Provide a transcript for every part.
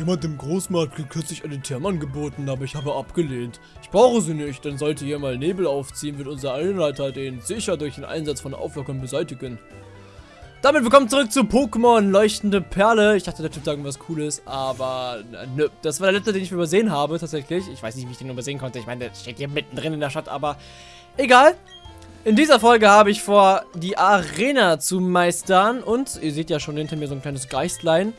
Jemand im Großmarkt hat kürzlich eine Therme angeboten, aber ich habe abgelehnt. Ich brauche sie nicht, dann sollte hier mal Nebel aufziehen, wird unser Einleiter den sicher durch den Einsatz von Auflockern beseitigen. Damit willkommen zurück zu Pokémon Leuchtende Perle. Ich dachte, der Typ sagen was Cooles, aber nö. Das war der letzte, den ich übersehen habe, tatsächlich. Ich weiß nicht, wie ich den übersehen konnte. Ich meine, der steht hier mittendrin in der Stadt, aber egal. In dieser Folge habe ich vor, die Arena zu meistern. Und ihr seht ja schon hinter mir so ein kleines Geistlein.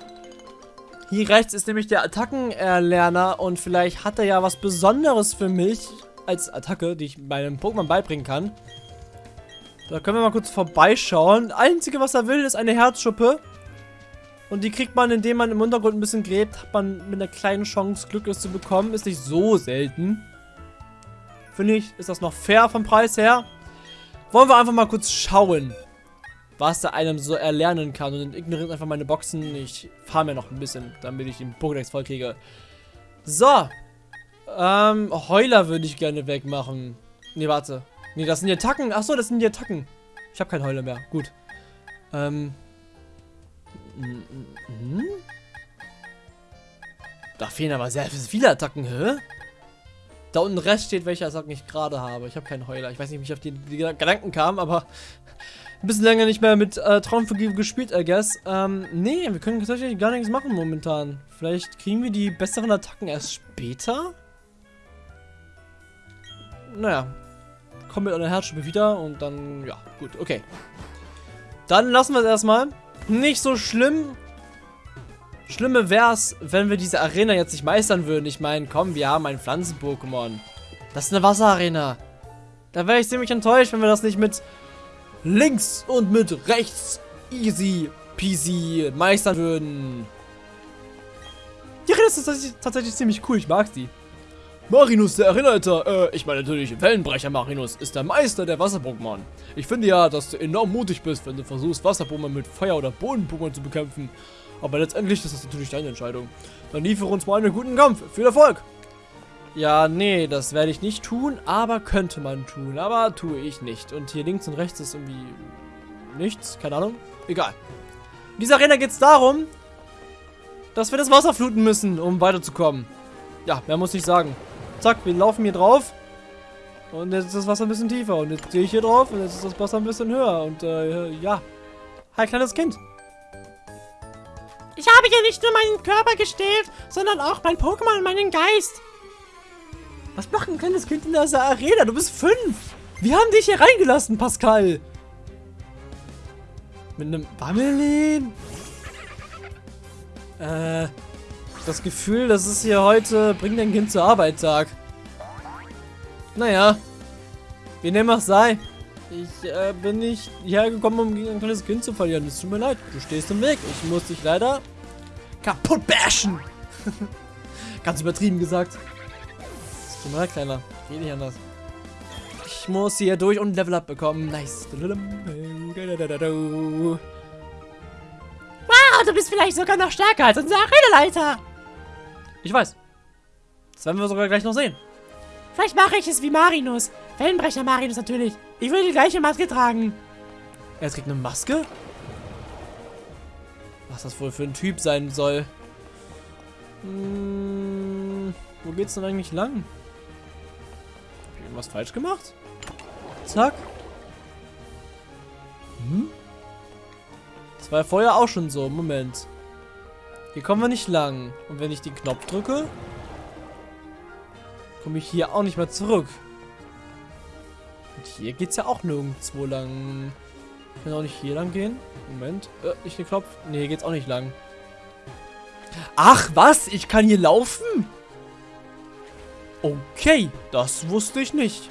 Hier rechts ist nämlich der Attackenerlerner und vielleicht hat er ja was Besonderes für mich als Attacke, die ich meinem Pokémon beibringen kann. Da können wir mal kurz vorbeischauen. Einzige, was er will, ist eine Herzschuppe. Und die kriegt man, indem man im Untergrund ein bisschen gräbt, hat man mit einer kleinen Chance Glück, es zu bekommen. Ist nicht so selten. Finde ich, ist das noch fair vom Preis her. Wollen wir einfach mal kurz schauen was da einem so erlernen kann. Und ignoriert einfach meine Boxen. Ich fahre mir noch ein bisschen, damit ich den Pokédex voll kriege. So. Ähm, Heuler würde ich gerne wegmachen. Ne, warte. Ne, das sind die Attacken. Achso, das sind die Attacken. Ich habe keinen Heuler mehr. Gut. Ähm. Mhm. Da fehlen aber sehr viele Attacken, hä? Da unten Rest steht, welche Attacken ich gerade habe. Ich habe keinen Heuler. Ich weiß nicht, wie ich auf die, die Gedanken kam, aber ein bisschen länger nicht mehr mit äh, Traumvergeben gespielt, I guess. Ähm, nee, wir können tatsächlich gar nichts machen momentan. Vielleicht kriegen wir die besseren Attacken erst später? Naja. Kommen mit einer Herzschuppe wieder und dann, ja, gut, okay. Dann lassen wir es erstmal. Nicht so schlimm. Schlimme wäre es, wenn wir diese Arena jetzt nicht meistern würden. Ich meine, komm, wir haben ein Pflanzen-Pokémon. Das ist eine Wasserarena. Da wäre ich ziemlich enttäuscht, wenn wir das nicht mit links und mit rechts easy peasy meistern würden. Die Rede ist tatsächlich, tatsächlich ziemlich cool, ich mag sie. Marinus, der Erinnerter, äh, ich meine natürlich Wellenbrecher Marinus, ist der Meister der Wasser-Pokémon. Ich finde ja, dass du enorm mutig bist, wenn du versuchst, Wasser-Pokémon mit Feuer- oder Boden-Pokémon zu bekämpfen. Aber letztendlich ist das natürlich deine Entscheidung. Dann liefere uns mal einen guten Kampf. Viel Erfolg! Ja, nee, das werde ich nicht tun, aber könnte man tun. Aber tue ich nicht. Und hier links und rechts ist irgendwie nichts, keine Ahnung. Egal. In dieser Arena geht es darum, dass wir das Wasser fluten müssen, um weiterzukommen. Ja, mehr muss ich sagen. Zack, wir laufen hier drauf. Und jetzt ist das Wasser ein bisschen tiefer. Und jetzt gehe ich hier drauf und jetzt ist das Wasser ein bisschen höher. Und äh, ja. Hi, kleines Kind. Ich habe hier nicht nur meinen Körper gestählt, sondern auch mein Pokémon und meinen Geist. Was macht ein kleines Kind in dieser Arena? Du bist fünf. Wir haben dich hier reingelassen, Pascal. Mit einem Bammelin? Äh, das Gefühl, das ist hier heute Bring dein Kind zur Arbeit Tag. Naja, wie dem auch sei. Ich äh, bin nicht hergekommen, um gegen ein kleines Kind zu verlieren. Es tut mir leid, du stehst im Weg. Ich muss dich leider kaputt bashen. Ganz übertrieben gesagt. Tut mir leid, Kleiner. Geh nicht anders. Ich muss hier durch und Level Up bekommen. Nice. Wow, du bist vielleicht sogar noch stärker als unser Arenaleiter. Ich weiß. Das werden wir sogar gleich noch sehen. Vielleicht mache ich es wie Marinus. Wellenbrecher Marinus natürlich. Ich will die gleiche Maske tragen. Er trägt eine Maske? Was das wohl für ein Typ sein soll. Hm, wo geht's denn eigentlich lang? Irgendwas falsch gemacht? Zack. Hm? Das war ja vorher auch schon so. Moment. Hier kommen wir nicht lang. Und wenn ich den Knopf drücke, komme ich hier auch nicht mehr zurück. Und hier geht es ja auch nirgendwo lang. Ich kann auch nicht hier lang gehen. Moment. Äh, nicht den Knopf. Nee, hier geht's auch nicht lang. Ach, was? Ich kann hier laufen? Okay, das wusste ich nicht.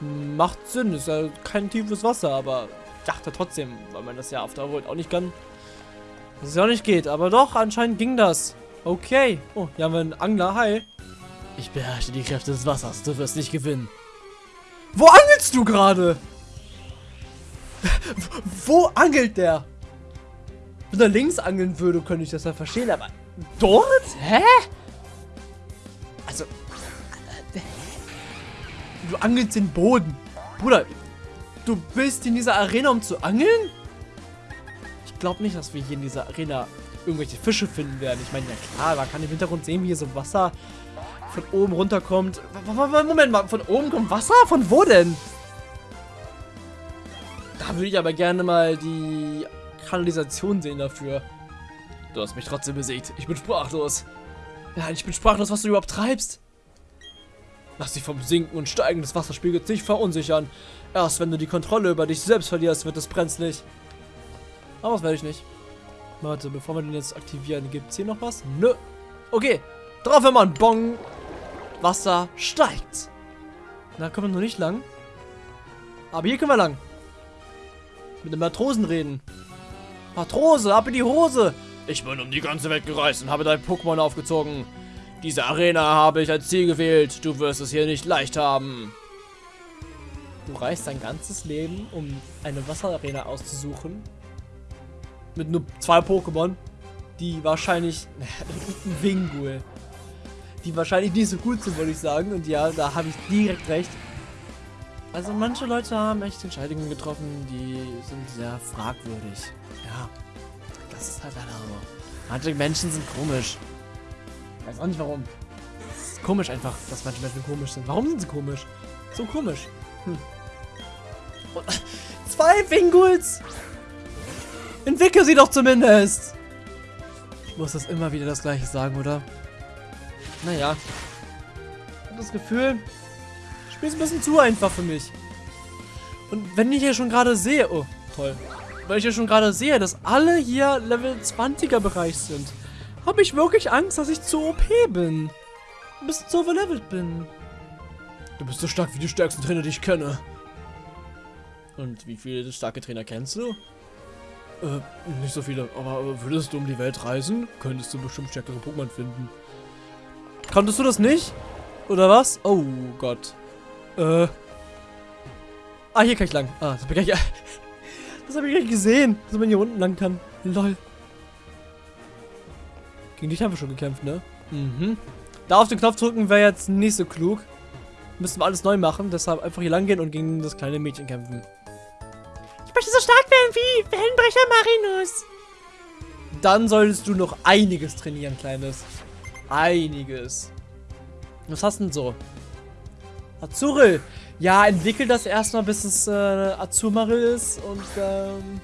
Macht Sinn, ist ja kein tiefes Wasser, aber ich dachte trotzdem, weil man das ja auf der Welt auch nicht kann, dass es ja auch nicht geht. Aber doch, anscheinend ging das. Okay. Oh, hier haben wir einen Angler. Hi. Ich beherrsche die Kräfte des Wassers. Du wirst nicht gewinnen. Wo angelst du gerade? Wo angelt der? Wenn er links angeln würde, könnte ich das ja verstehen, aber dort? Hä? Also, Du angelst den Boden. Bruder, du bist in dieser Arena, um zu angeln? Ich glaube nicht, dass wir hier in dieser Arena irgendwelche Fische finden werden. Ich meine, ja klar, man kann im Hintergrund sehen, wie hier so Wasser von oben runterkommt. Moment mal, von oben kommt Wasser? Von wo denn? Da würde ich aber gerne mal die Kanalisation sehen dafür. Du hast mich trotzdem besiegt. Ich bin sprachlos. Ja, ich bin sprachlos, was du überhaupt treibst. Lass dich vom Sinken und Steigen des Wasserspiegels nicht verunsichern. Erst wenn du die Kontrolle über dich selbst verlierst, wird es brenzlig. Aber das werde ich nicht. Warte, bevor wir den jetzt aktivieren, gibt es hier noch was? Nö. Okay. Drauf, wenn man Bong. Wasser steigt. Da kommen wir noch nicht lang. Aber hier können wir lang. Mit dem Matrosen reden. Matrose, ab in die Hose. Ich bin um die ganze Welt gereist und habe dein Pokémon aufgezogen. Diese Arena habe ich als Ziel gewählt. Du wirst es hier nicht leicht haben. Du reist dein ganzes Leben, um eine Wasserarena auszusuchen. Mit nur zwei Pokémon, die wahrscheinlich... ein Wingul. Die wahrscheinlich nicht so gut sind, würde ich sagen. Und ja, da habe ich direkt recht. Also manche Leute haben echt Entscheidungen getroffen, die sind sehr fragwürdig. Ja, das ist halt leider so. Manche Menschen sind komisch. Ich weiß auch nicht warum. Es ist komisch einfach, dass manche Menschen komisch sind. Warum sind sie komisch? So komisch. Hm. Zwei Winguls! Entwickel sie doch zumindest! Ich muss das immer wieder das gleiche sagen, oder? Naja. Ich habe das Gefühl, Spiel ist ein bisschen zu einfach für mich. Und wenn ich hier schon gerade sehe... Oh, toll. Weil ich hier schon gerade sehe, dass alle hier Level 20er Bereich sind, habe ich wirklich Angst, dass ich zu OP bin. Bisschen zu overlevelt bin. Du bist so stark wie die stärksten Trainer, die ich kenne. Und wie viele starke Trainer kennst du? Äh, nicht so viele. Aber würdest du um die Welt reisen, könntest du bestimmt stärkere Pokémon finden. Konntest du das nicht? Oder was? Oh Gott. Äh. Ah, hier kann ich lang. Ah, das habe ich gleich. Das habe ich gleich gesehen, dass man hier unten lang kann. Lol. Gegen dich haben wir schon gekämpft, ne? Mhm. Da auf den Knopf drücken wäre jetzt nicht so klug. Müssen wir alles neu machen, deshalb einfach hier lang gehen und gegen das kleine Mädchen kämpfen. Ich möchte so stark werden wie Wellenbrecher Marinus. Dann solltest du noch einiges trainieren, Kleines. Einiges. Was hast du denn so? Azuril. Ja, entwickel das erstmal, bis es äh, Azumarill ist. Und ähm,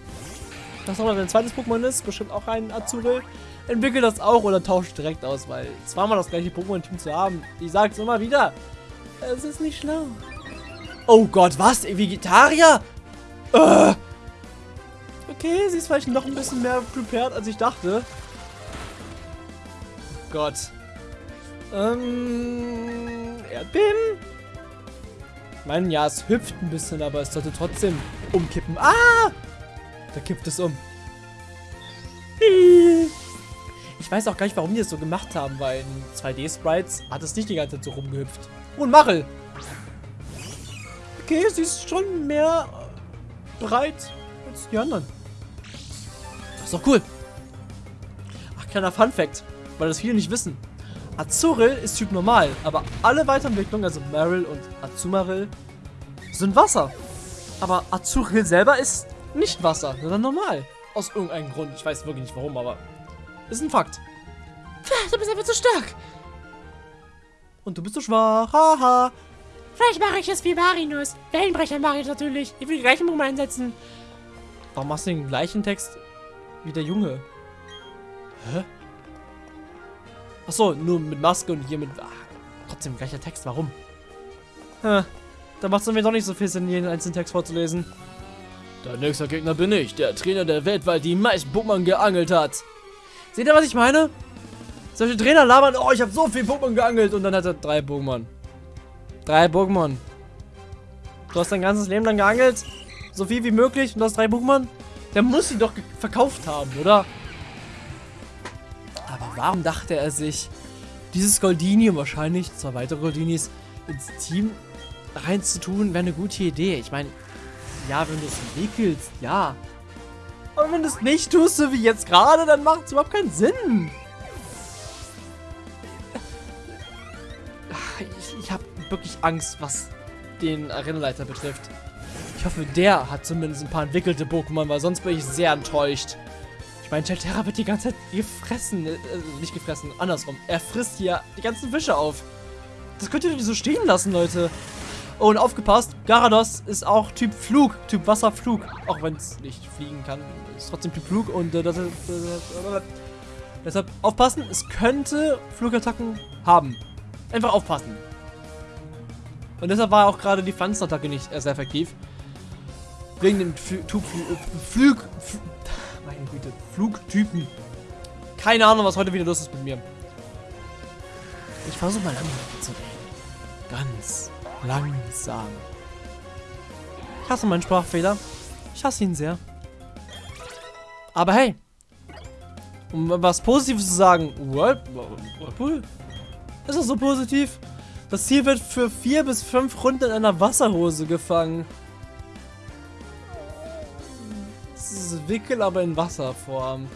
das nochmal, wenn ein zweites Pokémon ist, bestimmt auch ein Azuril. Entwickel das auch oder tausche direkt aus, weil zweimal das gleiche Pokémon-Team zu haben, ich sag's immer wieder, es ist nicht schlau. Oh Gott, was? Vegetarier? Äh. Okay, sie ist vielleicht noch ein bisschen mehr prepared, als ich dachte. Oh Gott. Ähm, Erdbeben? Ich meine, ja, es hüpft ein bisschen, aber es sollte trotzdem umkippen. Ah! Da kippt es um. Ich weiß auch gar nicht, warum die das so gemacht haben, weil in 2D-Sprites hat es nicht die ganze Zeit so rumgehüpft. Oh, ein! Okay, sie ist schon mehr breit als die anderen. Das ist doch cool. Ach, kleiner Fun-Fact, weil das viele nicht wissen. Azuril ist Typ normal, aber alle Weiterentwicklungen, also Meryl und Azumarill, sind Wasser. Aber Azuril selber ist nicht Wasser, sondern normal. Aus irgendeinem Grund. Ich weiß wirklich nicht warum, aber ist ein Fakt. Du bist einfach zu stark. Und du bist zu schwach. Haha. Vielleicht mache ich es wie Marinus. Wellenbrecher Marinus natürlich. Ich will die gleichen Mumm einsetzen. Warum machst du den gleichen Text wie der Junge? Hä? Achso, nur mit Maske und hier mit... Ach, trotzdem gleicher Text, warum? Ha, da macht es mir doch nicht so viel Sinn, jeden einzelnen Text vorzulesen. Der nächste Gegner bin ich, der Trainer, der weltweit die meisten Pokémon geangelt hat. Seht ihr, was ich meine? Solche Trainer labern, oh, ich habe so viel Pokémon geangelt und dann hat er drei Pokémon. Drei Pokémon. Du hast dein ganzes Leben lang geangelt, so viel wie möglich und du hast drei Pokémon? Der muss sie doch verkauft haben, oder? Aber warum dachte er sich, dieses Goldini und wahrscheinlich zwei weitere Goldinis ins Team reinzutun, wäre eine gute Idee. Ich meine, ja, wenn du es entwickelst, ja. Aber wenn du es nicht tust, so wie jetzt gerade, dann macht es überhaupt keinen Sinn. Ich, ich habe wirklich Angst, was den Arenaleiter betrifft. Ich hoffe, der hat zumindest ein paar entwickelte Pokémon, weil sonst bin ich sehr enttäuscht. Ich meine, Chelterra wird die ganze Zeit gefressen. Äh, nicht gefressen, andersrum. Er frisst hier die ganzen Fische auf. Das könnt ihr nicht so stehen lassen, Leute. Und aufgepasst, Garados ist auch Typ Flug, Typ Wasserflug. Auch wenn es nicht fliegen kann, ist trotzdem Typ Flug. Und äh, das, das, das, deshalb aufpassen, es könnte Flugattacken haben. Einfach aufpassen. Und deshalb war auch gerade die Pflanzenattacke nicht sehr effektiv. Wegen dem Flug, Flug, Flug, meine Güte, Flugtypen. Keine Ahnung, was heute wieder los ist mit mir. Ich versuche mal langsam zu reden. Ganz langsam. Ich hasse meinen Sprachfehler. Ich hasse ihn sehr. Aber hey, um was Positives zu sagen, Whirlpool? Ist das so positiv? Das Ziel wird für vier bis fünf Runden in einer Wasserhose gefangen. Das ist Wickel, aber in Wasserform.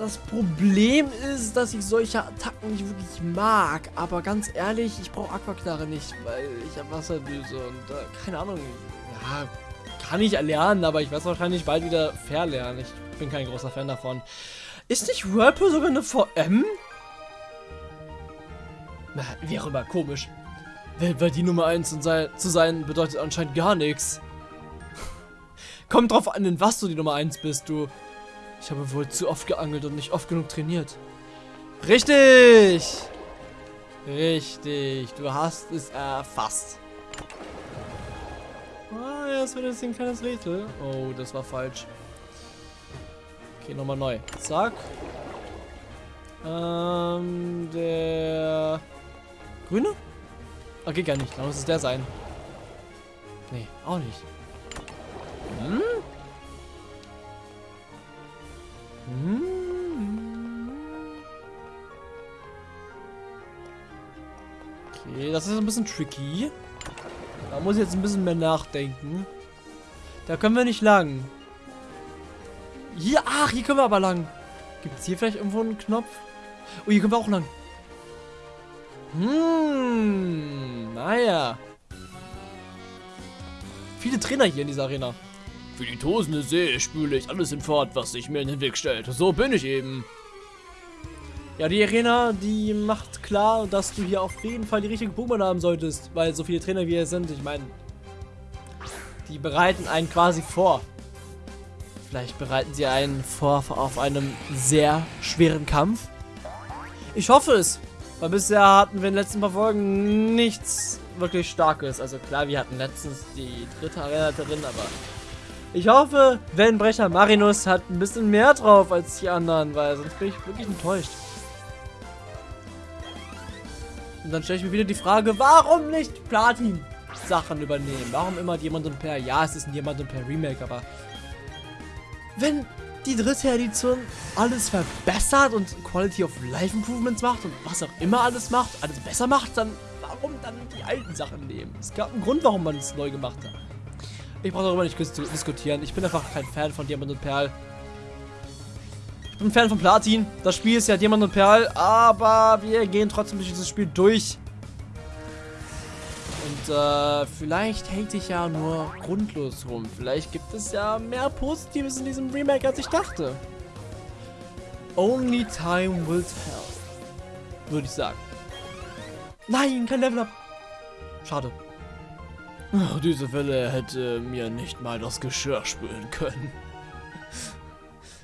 Das Problem ist, dass ich solche Attacken nicht wirklich mag. Aber ganz ehrlich, ich brauche Aquaknarre nicht, weil ich habe Wasserdüse und äh, keine Ahnung. Ja, kann ich erlernen, aber ich werde es wahrscheinlich bald wieder verlernen. Ich bin kein großer Fan davon. Ist nicht Whirlpool sogar eine VM? Na, wie auch immer, komisch. Weltweit die Nummer 1 zu sein, bedeutet anscheinend gar nichts. Kommt drauf an, in was du die Nummer 1 bist, du. Ich habe wohl zu oft geangelt und nicht oft genug trainiert. Richtig! Richtig, du hast es erfasst. Ah, das wird jetzt ein kleines Rätsel. Oh, das war falsch. Okay, nochmal neu. Zack. Ähm, der... Grüne? Okay, gar nicht. Dann muss es der sein. Nee, auch nicht. Hm? Okay, das ist ein bisschen tricky. Da muss ich jetzt ein bisschen mehr nachdenken. Da können wir nicht lang. Hier, ach, hier können wir aber lang. Gibt es hier vielleicht irgendwo einen Knopf? Oh, hier können wir auch lang. Hm, naja. Viele Trainer hier in dieser Arena. Für die tosende See spüle ich alles hinfort, was sich mir in den Weg stellt. So bin ich eben. Ja, die Arena, die macht klar, dass du hier auf jeden Fall die richtige Pokémon haben solltest. Weil so viele Trainer wie hier sind, ich meine, die bereiten einen quasi vor. Vielleicht bereiten sie einen vor auf einem sehr schweren Kampf. Ich hoffe es. Weil bisher hatten wir in den letzten paar Folgen nichts wirklich Starkes. Also klar, wir hatten letztens die dritte Arena drin, aber ich hoffe, Wellenbrecher Marinus hat ein bisschen mehr drauf als die anderen, weil sonst bin ich wirklich enttäuscht. Und dann stelle ich mir wieder die Frage, warum nicht Platin Sachen übernehmen? Warum immer Diamant und Per? Ja, es ist ein Diamant und Per Remake, aber wenn die dritte Edition alles verbessert und Quality of Life Improvements macht und was auch immer alles macht, alles besser macht, dann warum dann die alten Sachen nehmen? Es gab einen Grund, warum man es neu gemacht hat. Ich brauche darüber nicht diskutieren. Ich bin einfach kein Fan von Diamant und Perl. Ich bin Fan von Platin. Das Spiel ist ja Diamant und Perl, aber wir gehen trotzdem durch dieses Spiel durch. Und äh, vielleicht hate ich ja nur grundlos rum. Vielleicht gibt es ja mehr Positives in diesem Remake, als ich dachte. Only time will tell. Würde ich sagen. Nein, kein Level Up. Schade. Oh, diese Welle hätte mir nicht mal das Geschirr spülen können.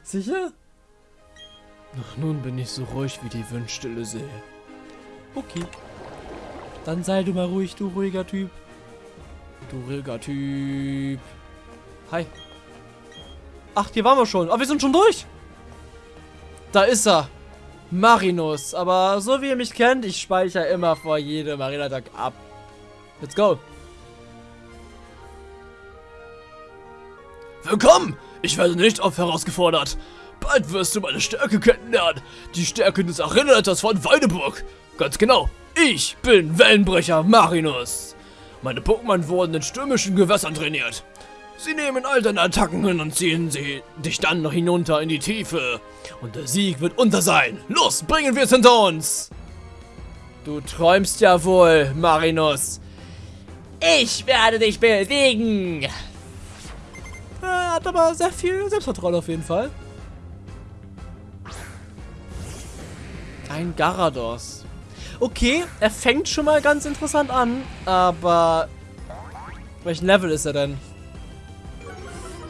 Sicher? Ach, nun bin ich so ruhig wie die Windstille See. Okay. Dann sei du mal ruhig, du ruhiger Typ. Du ruhiger Typ. Hi. Ach, hier waren wir schon. Aber wir sind schon durch. Da ist er. Marinus. Aber so wie ihr mich kennt, ich speichere immer vor jedem Arena-Tag ab. Let's go. Willkommen! Ich werde nicht oft herausgefordert. Bald wirst du meine Stärke kennenlernen. Die Stärke des Arenaleiters von Weideburg. Ganz genau. Ich bin Wellenbrecher Marinus. Meine Pokémon wurden in stürmischen Gewässern trainiert. Sie nehmen all deine Attacken hin und ziehen sie dich dann noch hinunter in die Tiefe. Und der Sieg wird unser sein. Los, bringen wir es hinter uns. Du träumst ja wohl, Marinus. Ich werde dich besiegen. Er hat aber sehr viel Selbstvertrauen auf jeden Fall. Ein Garados. Okay, er fängt schon mal ganz interessant an, aber... Welchen Level ist er denn?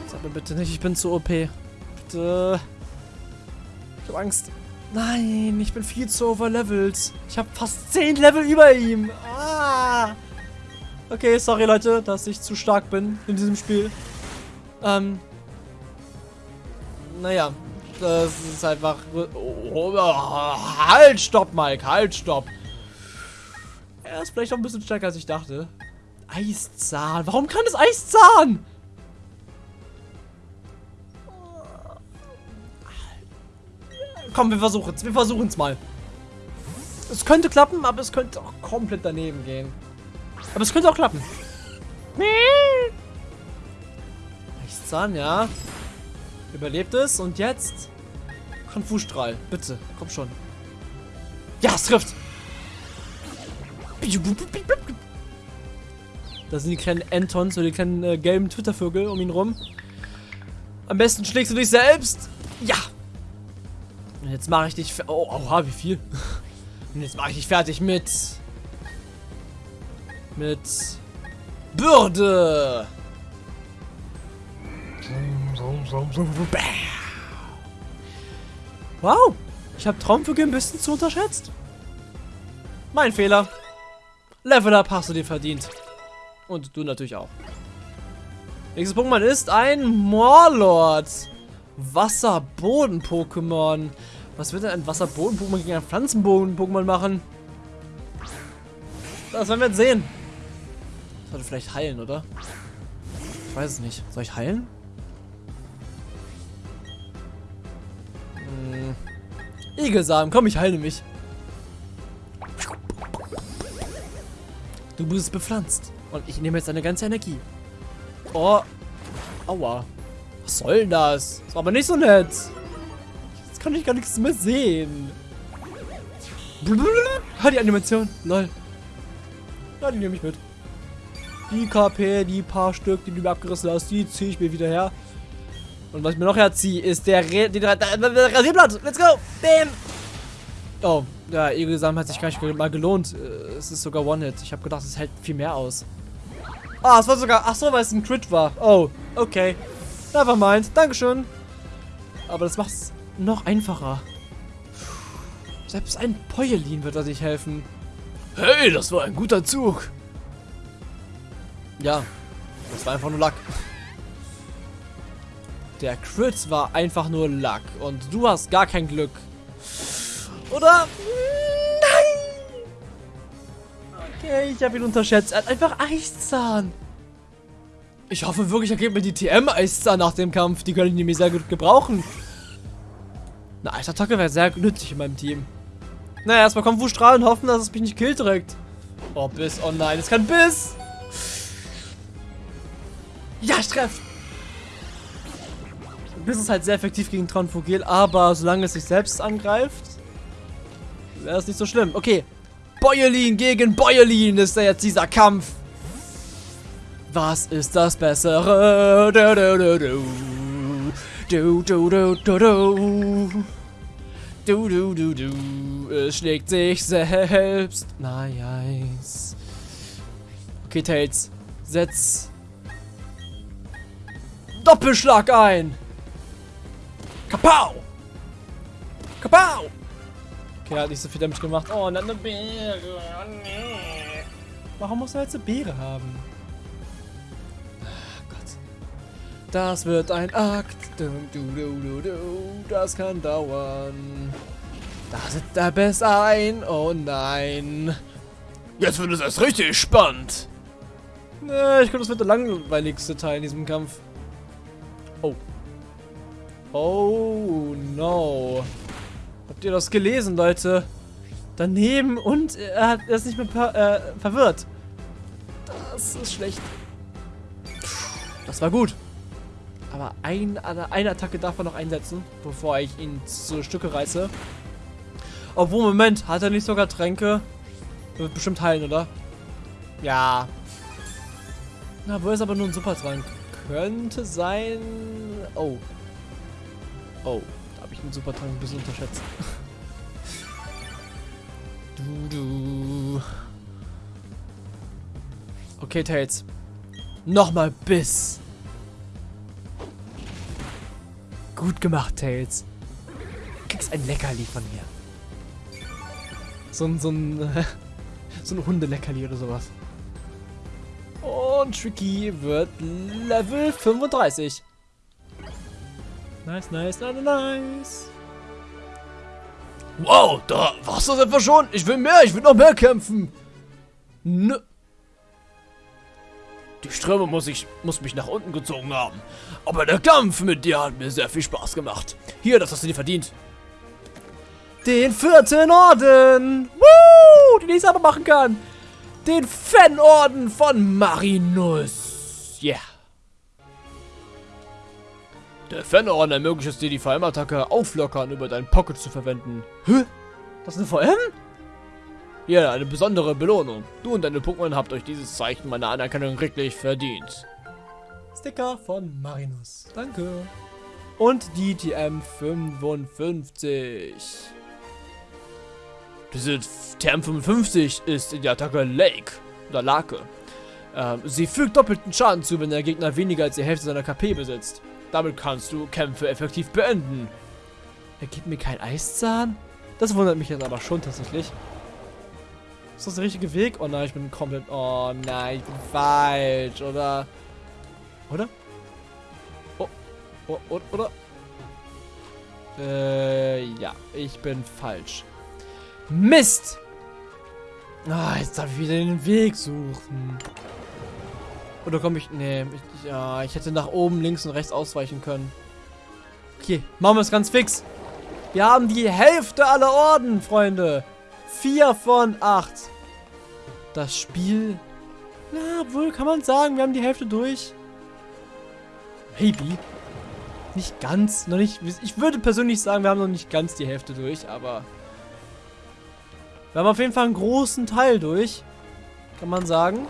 Sag mir bitte nicht, ich bin zu OP. Bitte. Ich hab Angst. Nein, ich bin viel zu overlevelt. Ich habe fast 10 Level über ihm. Ah. Okay, sorry Leute, dass ich zu stark bin in diesem Spiel. Ähm. Naja, das ist einfach... Oh, halt, stopp, Mike, halt, stopp. Er ist vielleicht noch ein bisschen stärker, als ich dachte. Eiszahn. Warum kann es Eiszahn? Komm, wir versuchen es. Wir versuchen es mal. Es könnte klappen, aber es könnte auch komplett daneben gehen. Aber es könnte auch klappen. Eiszahn, ja. Überlebt es und jetzt Konfustrahl. Bitte, komm schon. Ja, es trifft. Da sind die kleinen Antons, so die kleinen äh, gelben Twittervögel um ihn rum. Am besten schlägst du dich selbst. Ja. Und jetzt mache ich dich... Oh, oha, wie viel? Und jetzt mache ich dich fertig mit... Mit... Bürde. Wow. Ich habe Traumvögel ein bisschen zu unterschätzt. Mein Fehler. Level Up hast du dir verdient. Und du natürlich auch. Nächstes Pokémon ist ein Morlord. Wasserboden-Pokémon. Was wird denn ein Wasserboden-Pokémon gegen ein Pflanzenboden-Pokémon machen? Das werden wir jetzt sehen. Sollte vielleicht heilen, oder? Ich weiß es nicht. Soll ich heilen? Hm. Egelsamen, komm, ich heile mich. Du bist bepflanzt. Und ich nehme jetzt deine ganze Energie. Oh. Aua. Was soll denn das? Das war aber nicht so nett. Jetzt kann ich gar nichts mehr sehen. Hör die Animation. Lol. Ja, die nehme ich mit. Die KP, die paar Stück, die du mir abgerissen hast, die ziehe ich mir wieder her. Und was ich mir noch herziehe, ist der, Re der, Rasierblatt. Let's go. Bam. Oh, ja, Egelsamen hat sich gar nicht mal gelohnt. Äh, es ist sogar One-Hit. Ich habe gedacht, es hält viel mehr aus. Ah, es war sogar... Ach so, weil es ein Crit war. Oh, okay. Nevermind. Dankeschön. Aber das macht es noch einfacher. Selbst ein Poyelin wird euch helfen. Hey, das war ein guter Zug. Ja, das war einfach nur Luck. Der Crit war einfach nur Luck. Und du hast gar kein Glück. Oder? Nein! Okay, ich habe ihn unterschätzt. Er hat einfach Eiszahn. Ich hoffe wirklich, er gibt mir die TM-Eiszahn nach dem Kampf. Die können ich nämlich sehr gut gebrauchen. Eine Eisattacke wäre sehr nützlich in meinem Team. Naja, erstmal kommt Wustrahl und hoffen, dass es mich nicht killt direkt. Oh, Biss. Oh nein, es kann Biss. Ja, ich treffe. Biss ist halt sehr effektiv gegen Tronfogel, aber solange es sich selbst angreift, wäre es nicht so schlimm. Okay. Bäuerlin gegen Bäuerlin ist jetzt dieser Kampf. Was ist das Bessere? Du, du, du. Du, du, du, du, du. Du, du, du, du. Es schlägt sich selbst. Nice. Okay, Tails. Setz Doppelschlag ein. Kapau! Kapau! Okay, er hat nicht so viel damit gemacht. Oh, und dann eine Beere. Oh, nee. Warum muss er jetzt eine Beere haben? Ach Gott. Das wird ein Akt. Du, du, du, du, du. Das kann dauern. Da sitzt der Bess ein. Oh nein. Jetzt wird es erst richtig spannend. Ich glaube, das wird der langweiligste Teil in diesem Kampf. Oh. Oh no. Habt ihr das gelesen, Leute? Daneben und er, hat, er ist nicht mehr äh, verwirrt. Das ist schlecht. Das war gut. Aber ein, eine Attacke darf er noch einsetzen, bevor ich ihn zu Stücke reiße. Obwohl, Moment, hat er nicht sogar Tränke? Wird bestimmt heilen, oder? Ja. Na, wo ist aber nur ein Supertrank? könnte sein... Oh. Oh, da habe ich den Supertrank ein bisschen unterschätzt. du. Okay, Tails. Nochmal Biss. Gut gemacht, Tails. Du kriegst ein Leckerli von mir. So ein, so ein, so ein Hundeleckerli oder sowas. Und Tricky wird Level 35. Nice, nice, nice, nice. Wow, da warst du das etwa schon? Ich will mehr, ich will noch mehr kämpfen. Nö. Die Ströme muss, ich, muss mich nach unten gezogen haben. Aber der Kampf mit dir hat mir sehr viel Spaß gemacht. Hier, das hast du dir verdient. Den vierten Orden. Woo, den ich aber machen kann. Den Fanorden von Marinus. Yeah. Der Fanorden ermöglicht es dir, die VM-Attacke auflockern über deinen Pocket zu verwenden. Hä? Das ist eine VM? Ja, eine besondere Belohnung. Du und deine Pokémon habt euch dieses Zeichen meiner Anerkennung wirklich verdient. Sticker von Marinus. Danke. Und die TM 55. Diese TM 55 ist in der Attacke Lake oder Lake. Ähm, sie fügt doppelten Schaden zu, wenn der Gegner weniger als die Hälfte seiner KP besitzt. Damit kannst du Kämpfe effektiv beenden. Er gibt mir kein Eiszahn? Das wundert mich jetzt aber schon tatsächlich. Ist das der richtige Weg? Oh nein, ich bin komplett... Oh nein, ich bin falsch, oder? Oder? Oh, oh, oh oder? Äh, ja, ich bin falsch. Mist! Ah, jetzt darf ich wieder den Weg suchen. Oder komme ich... Nee, ich, ja, ich hätte nach oben, links und rechts ausweichen können. Okay, machen wir es ganz fix. Wir haben die Hälfte aller Orden, Freunde. Vier von acht. Das Spiel... Na, wohl kann man sagen, wir haben die Hälfte durch. Maybe. Nicht ganz, noch nicht... Ich würde persönlich sagen, wir haben noch nicht ganz die Hälfte durch, aber... Wir haben auf jeden Fall einen großen Teil durch. Kann man sagen.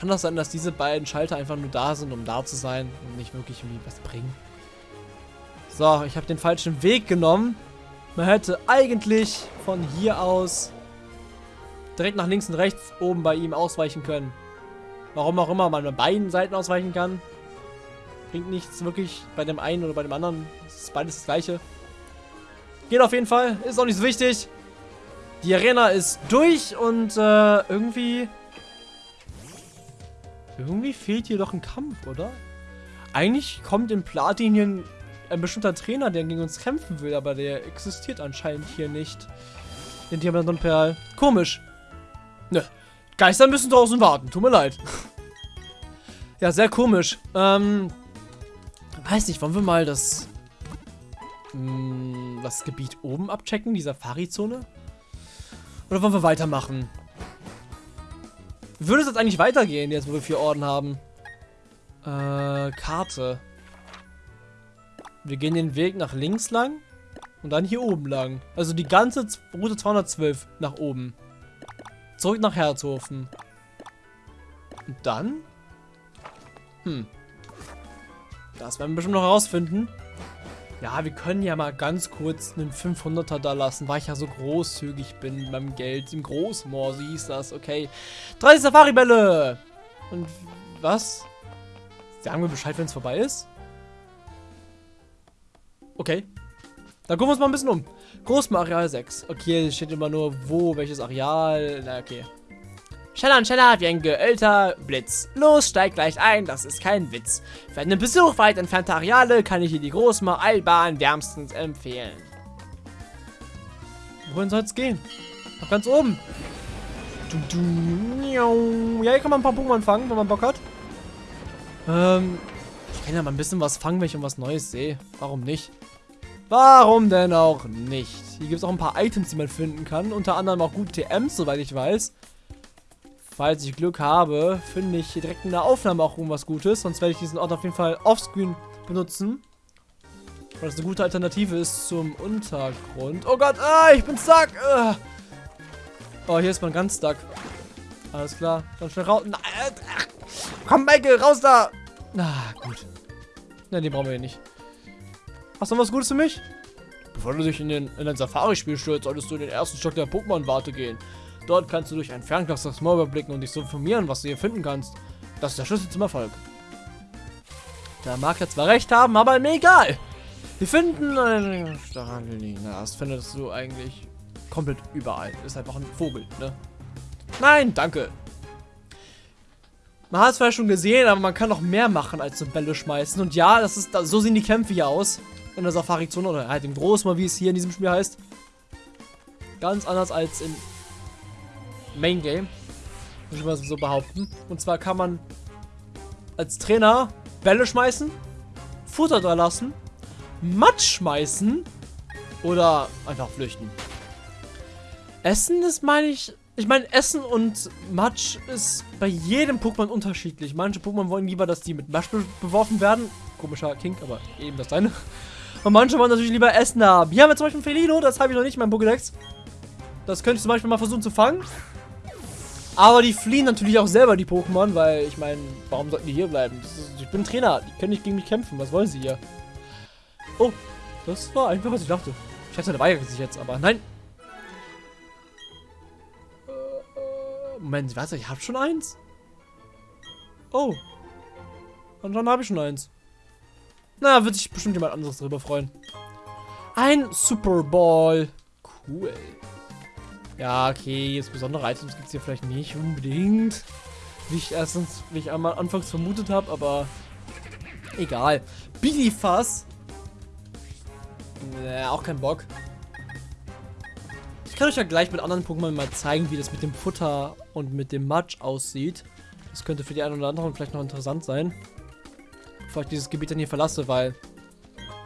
Kann das sein, dass diese beiden Schalter einfach nur da sind, um da zu sein und nicht wirklich irgendwie was bringen? So, ich habe den falschen Weg genommen. Man hätte eigentlich von hier aus direkt nach links und rechts oben bei ihm ausweichen können. Warum auch immer man bei beiden Seiten ausweichen kann. Bringt nichts wirklich bei dem einen oder bei dem anderen. Es ist beides das gleiche. Geht auf jeden Fall. Ist auch nicht so wichtig. Die Arena ist durch und äh, irgendwie... Irgendwie fehlt hier doch ein Kampf, oder? Eigentlich kommt in Platinien ein bestimmter Trainer, der gegen uns kämpfen will, aber der existiert anscheinend hier nicht. Den Diamant Perl. Komisch. Ne. Geister müssen draußen warten. Tut mir leid. ja, sehr komisch. Ähm. Weiß nicht, wollen wir mal das. Mh, hm, das Gebiet oben abchecken, die Safari-Zone? Oder wollen wir weitermachen? Würde es jetzt eigentlich weitergehen, jetzt wo wir vier Orden haben? Äh, Karte. Wir gehen den Weg nach links lang und dann hier oben lang. Also die ganze Route 212 nach oben. Zurück nach Herzhofen. Und dann? Hm. Das werden wir bestimmt noch herausfinden. Ja, wir können ja mal ganz kurz einen 500er da lassen, weil ich ja so großzügig bin meinem Geld. Im Großmoor, so hieß das. Okay. 30 Safari-Bälle! Und was? Sagen wir Bescheid, wenn es vorbei ist? Okay. Dann gucken wir uns mal ein bisschen um. Großareal 6. Okay, es steht immer nur wo, welches Areal. Na, okay. Schneller und schneller wie ein geölter Blitz. Los, steig gleich ein, das ist kein Witz. Für einen Besuch weit entfernter Areale kann ich dir die Großmar-Eilbahn wärmstens empfehlen. Wohin soll es gehen? Nach ganz oben. Ja, hier kann man ein paar Pokémon fangen, wenn man Bock hat. Ähm, ich kann ja mal ein bisschen was fangen, wenn ich was Neues sehe. Warum nicht? Warum denn auch nicht? Hier gibt es auch ein paar Items, die man finden kann. Unter anderem auch gute TMs, soweit ich weiß. Falls ich Glück habe, finde ich direkt in der Aufnahme auch irgendwas Gutes. Sonst werde ich diesen Ort auf jeden Fall offscreen benutzen. Weil das eine gute Alternative ist zum Untergrund. Oh Gott, ah, ich bin stuck. Ah. Oh, hier ist man ganz stuck. Alles klar. Dann schnell raus. Nein, ach. Komm, Michael, raus da. Na, ah, gut. Na, den brauchen wir hier nicht. Hast du noch was Gutes für mich? Bevor du dich in, den, in ein Safari-Spiel stürzt, solltest du in den ersten Stock der Pokémon-Warte gehen. Dort kannst du durch ein Fernglas das Moor überblicken und dich so informieren, was du hier finden kannst. Das ist der Schlüssel zum Erfolg. Der mag ja zwar recht haben, aber mir egal. Wir finden einen Stachelini. Na, das findest du eigentlich komplett überall. Ist einfach ein Vogel, ne? Nein, danke. Man hat es zwar schon gesehen, aber man kann noch mehr machen als so Bälle schmeißen. Und ja, das ist, so sehen die Kämpfe hier aus. In der Safari-Zone oder halt im Großmal, wie es hier in diesem Spiel heißt. Ganz anders als im Main Game. Muss ich mal so behaupten. Und zwar kann man als Trainer Bälle schmeißen, Futter da lassen, Matsch schmeißen oder einfach flüchten. Essen ist, meine ich, ich meine, Essen und Matsch ist bei jedem Pokémon unterschiedlich. Manche Pokémon wollen lieber, dass die mit Matsch be beworfen werden. Komischer Kink, aber eben das deine. Und manche wollen natürlich lieber Essen haben. Hier haben wir zum Beispiel Felino, das habe ich noch nicht in meinem Pokédex. Das könnte ich zum Beispiel mal versuchen zu fangen. Aber die fliehen natürlich auch selber, die Pokémon, weil ich meine, warum sollten die hier bleiben? Ich bin Trainer, die können nicht gegen mich kämpfen. Was wollen sie hier? Oh, das war einfach, was ich dachte. Ich hatte eine weigert sich jetzt, aber nein. Moment, warte, ich habe schon eins? Oh. Und dann habe ich schon eins. Na, wird sich bestimmt jemand anderes darüber freuen. Ein Super Ball. Cool. Ja, okay, jetzt besondere Items gibt es hier vielleicht nicht unbedingt. Wie ich erstens, wie ich einmal anfangs vermutet habe, aber egal. Billyfass. Nee, auch kein Bock. Ich kann euch ja gleich mit anderen Pokémon mal zeigen, wie das mit dem Futter und mit dem Matsch aussieht. Das könnte für die einen oder anderen vielleicht noch interessant sein. Bevor ich dieses Gebiet dann hier verlasse, weil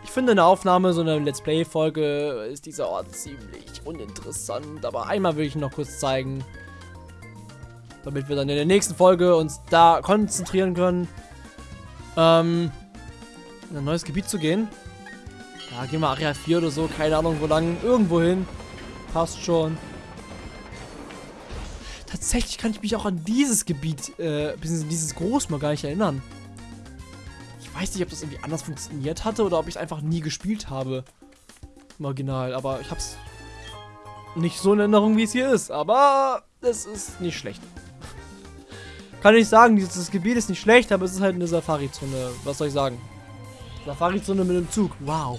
ich finde eine Aufnahme, so eine Let's Play-Folge, ist dieser Ort ziemlich uninteressant. Aber einmal will ich ihn noch kurz zeigen. Damit wir dann in der nächsten Folge uns da konzentrieren können. Ähm, in ein neues Gebiet zu gehen. Ja, gehen wir Area 4 oder so, keine Ahnung wo lang. Irgendwo hin. Passt schon. Tatsächlich kann ich mich auch an dieses Gebiet, äh, bzw. dieses Großmal gar nicht erinnern. Weiß nicht, ob das irgendwie anders funktioniert hatte oder ob ich es einfach nie gespielt habe. Im Original, aber ich hab's nicht so in Erinnerung, wie es hier ist. Aber es ist nicht schlecht. Kann ich sagen, dieses Gebiet ist nicht schlecht, aber es ist halt eine Safari-Zone. Was soll ich sagen? Safari-Zone mit dem Zug. Wow.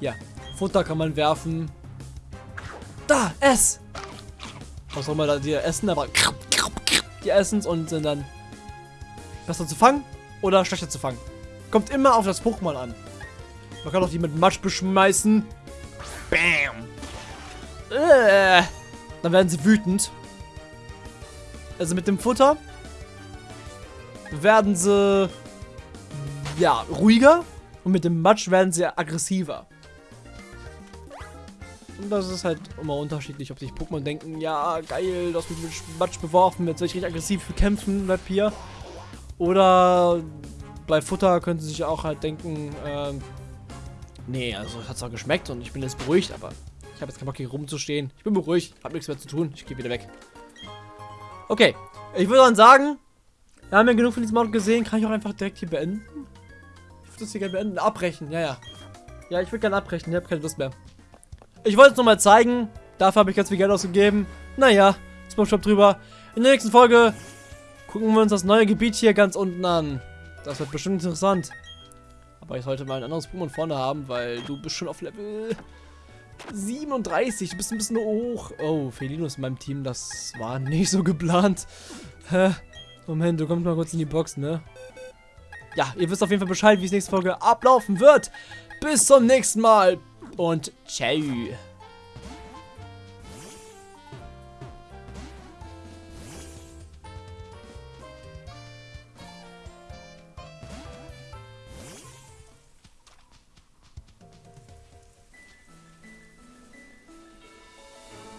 Ja, Futter kann man werfen. Da, ess! Was auch immer da die essen, aber die essen und sind dann besser zu fangen oder schlechter zu fangen. Kommt immer auf das Pokémon an. Man kann auch die mit Matsch beschmeißen. Bam! Äh, dann werden sie wütend. Also mit dem Futter werden sie ja ruhiger und mit dem Matsch werden sie aggressiver. Und das ist halt immer unterschiedlich, ob sich Pokémon denken, ja, geil, das wird mit Matsch beworfen, jetzt soll ich richtig aggressiv kämpfen, bleib hier. Oder bei Futter könnte sich auch halt denken, ähm, nee, also hat zwar geschmeckt und ich bin jetzt beruhigt, aber ich habe jetzt keinen Bock hier rumzustehen. Ich bin beruhigt, habe nichts mehr zu tun, ich gehe wieder weg. Okay, ich würde dann sagen, wir haben ja genug von diesem Mod gesehen, kann ich auch einfach direkt hier beenden? Ich würde das hier gerne beenden, abbrechen, ja, ja. Ja, ich würde gerne abbrechen, ich habe keine Lust mehr. Ich wollte es nochmal zeigen. Dafür habe ich ganz viel Geld ausgegeben. Naja, Spongebob drüber. In der nächsten Folge gucken wir uns das neue Gebiet hier ganz unten an. Das wird bestimmt interessant. Aber ich sollte mal ein anderes Pokémon vorne haben, weil du bist schon auf Level 37. Du bist ein bisschen hoch. Oh, Felino in meinem Team. Das war nicht so geplant. Hä? Moment, du kommst mal kurz in die Box, ne? Ja, ihr wisst auf jeden Fall Bescheid, wie es nächste Folge ablaufen wird. Bis zum nächsten Mal und ciao.